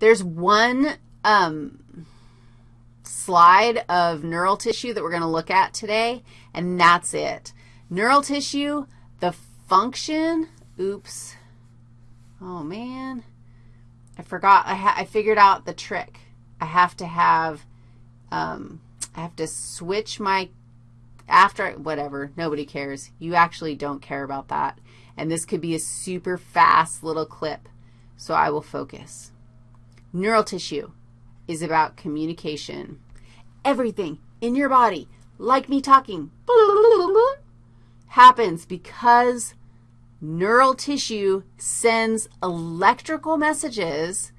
There's one um, slide of neural tissue that we're going to look at today, and that's it. Neural tissue, the function, oops, oh man, I forgot, I, I figured out the trick. I have to have, um, I have to switch my, after, whatever, nobody cares. You actually don't care about that. And this could be a super fast little clip, so I will focus. Neural tissue is about communication. Everything in your body, like me talking, happens because neural tissue sends electrical messages.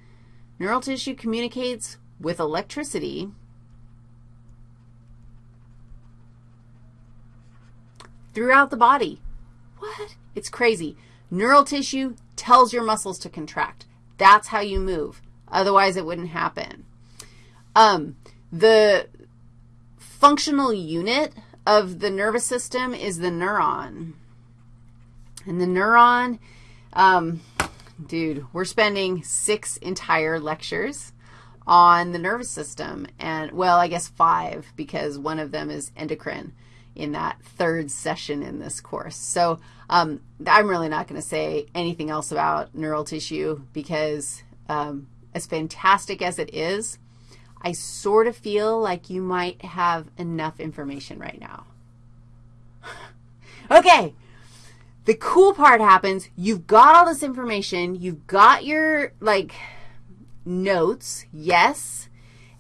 Neural tissue communicates with electricity. throughout the body. What? It's crazy. Neural tissue tells your muscles to contract. That's how you move. Otherwise, it wouldn't happen. Um, the functional unit of the nervous system is the neuron. And the neuron, um, dude, we're spending six entire lectures on the nervous system. And, well, I guess five because one of them is endocrine in that third session in this course. So um, I'm really not going to say anything else about neural tissue because um, as fantastic as it is, I sort of feel like you might have enough information right now. okay, the cool part happens. You've got all this information. You've got your, like, notes, yes,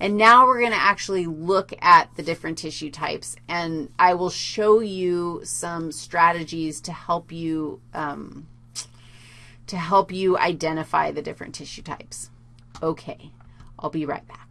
and now we're going to actually look at the different tissue types, and I will show you some strategies to help you, um, to help you identify the different tissue types. Okay, I'll be right back.